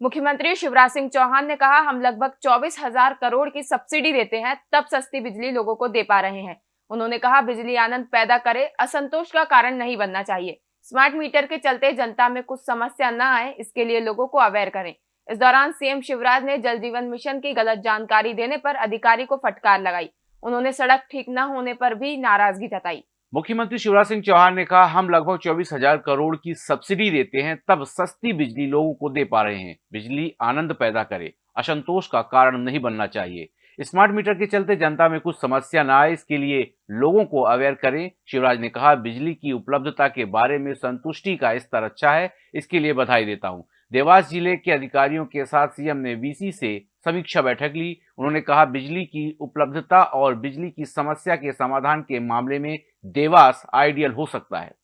मुख्यमंत्री शिवराज सिंह चौहान ने कहा, हम लगभग चौबीस हज़ार करोड़ की सब्सिडी देते हैं, तब सस्ती बिजली लोगों को दे पा रहे हैं। उन्होंने कहा, बिजली आनंद पैदा करे, असंतोष का कारण नहीं बनना चाहिए। स्मार्ट मीटर के चलते जनता में कुछ समस्या न आए, इसके लिए लोगों को अवेयर करें। इस दौरान सीएम शिवराज ने जल जीवन मिशन की गलत जानकारी देने पर अधिकारी को फटकार लगाई। उन्होंने सड़क ठीक न होने पर भी नाराज़गी जताई। मुख्यमंत्री शिवराज सिंह चौहान ने कहा, हम लगभग चौबीस हज़ार करोड़ की सब्सिडी देते हैं, तब सस्ती बिजली लोगों को दे पा रहे हैं। बिजली आनंद पैदा करे, असंतोष का कारण नहीं बनना चाहिए। स्मार्ट मीटर के चलते जनता में कुछ समस्या न आए, इसके लिए लोगों को अवेयर करें। शिवराज ने कहा, बिजली की उपलब्धता के बारे में संतुष्टि का स्तर अच्छा है, इसके लिए बधाई देता हूँ। देवास ज़िले के अधिकारियों के साथ सीएम ने वीसी से समीक्षा बैठक ली। उन्होंने कहा, बिजली की उपलब्धता और बिजली की समस्या के समाधान के मामले में देवास आइडियल हो सकता है।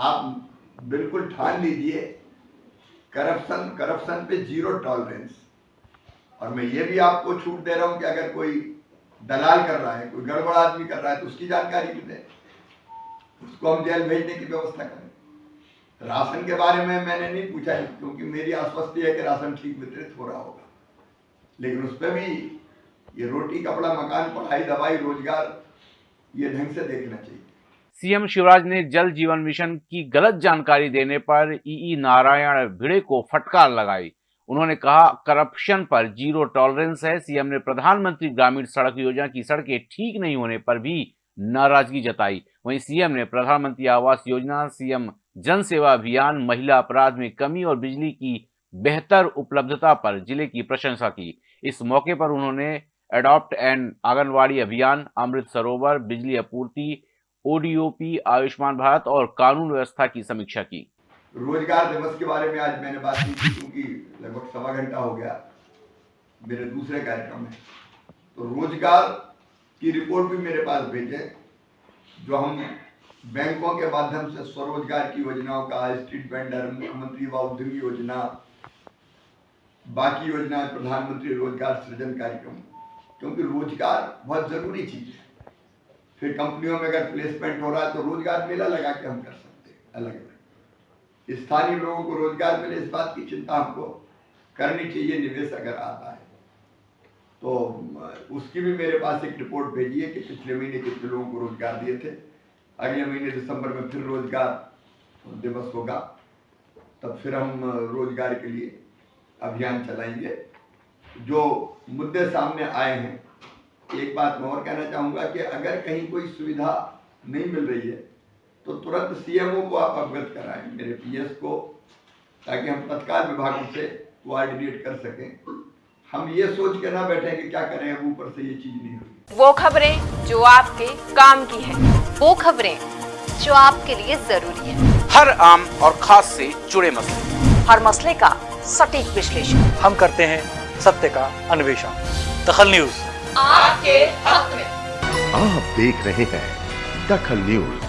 आप बिल्कुल ठान लीजिए, करप्शन करप्शन पे ज़ीरो टॉलरेंस। और मैं ये भी आपको छूट दे रहा हूँ कि अगर कोई दलाल कर रहा है, कोई गड़बड़ आदमी कर रहा है तो उसकी जानकारी भी दें। उसको हम जेल भेजने की व्यवस्था करें। राशन के बारे में मैंने नहीं पूछा, क्योंकि मेरी आश्वस्ति है कि राशन ठीक वितरित हो रहा होगा। लेकिन उस पर भी ये रोटी, कपड़ा, मकान, पढ़ाई, दवाई, रोज़गार, ये ढंग से देखना चाहिए। सीएम शिवराज ने जल जीवन मिशन की गलत जानकारी देने पर ई नारायण भिड़े को फटकार लगाई। उन्होंने कहा, करप्शन पर ज़ीरो टॉलरेंस है। सीएम ने प्रधानमंत्री ग्रामीण सड़क योजना की सड़कें ठीक नहीं होने पर भी नाराज़गी जताई। वहीं सीएम ने प्रधानमंत्री आवास योजना, सीएम जन सेवा अभियान, महिला अपराध में कमी और बिजली की बेहतर उपलब्धता पर ज़िले की प्रशंसा की। इस मौके पर उन्होंने एडॉप्ट एंड आंगनवाड़ी अभियान, अमृत सरोवर, बिजली आपूर्ति ओडीओपी आयुष्मान भारत और कानून व्यवस्था की समीक्षा की। रोज़गार दिवस के बारे में आज मैंने बात की थी, क्योंकि लगभग सवा घंटा हो गया मेरे दूसरे कार्यक्रम में। तो रोज़गार की रिपोर्ट भी मेरे पास भेजे, जो हम बैंकों के माध्यम से स्वरोजगार की योजनाओं का, स्ट्रीट वेंडर, मुख्यमंत्री व उद्यमी योजना बाकी योजना, प्रधानमंत्री रोज़गार सृजन कार्यक्रम, क्योंकि रोज़गार बहुत ज़रूरी चीज़ है। फिर कंपनियों में अगर प्लेसमेंट हो रहा है तो रोज़गार मेला लगा के हम कर सकते हैं, अलग अलग। स्थानीय लोगों को रोज़गार मिले, इस बात की चिंता हमको करनी चाहिए, निवेश अगर आता है। तो उसकी भी मेरे पास एक रिपोर्ट भेजी है कि पिछले महीने कितने लोगों को रोज़गार दिए थे। अगले महीने दिसंबर में फिर रोज़गार दिवस होगा, तब फिर हम रोज़गार के लिए अभियान चलाएँगे। जो मुद्दे सामने आए हैं एक बात मैं और कहना चाहूँगा कि अगर कहीं कोई सुविधा नहीं मिल रही है तो तुरंत सीएमओ को आप अवगत कराएँ मेरे पीएस को ताकि हम तत्काल विभागों से कोऑर्डिनेट कर सकें। हम ये सोच के ना बैठे कि क्या करें अब ऊपर से ये चीज़ नहीं हुई वो खबरें जो आपके काम की है वो खबरें जो आपके लिए ज़रूरी है। हर आम और खास से जुड़े मसले। हर मसले का सटीक विश्लेषण। हम करते हैं सत्य का अन्वेषण। दखल न्यूज़। आपके हक में। आप देख रहे हैं दखल न्यूज़।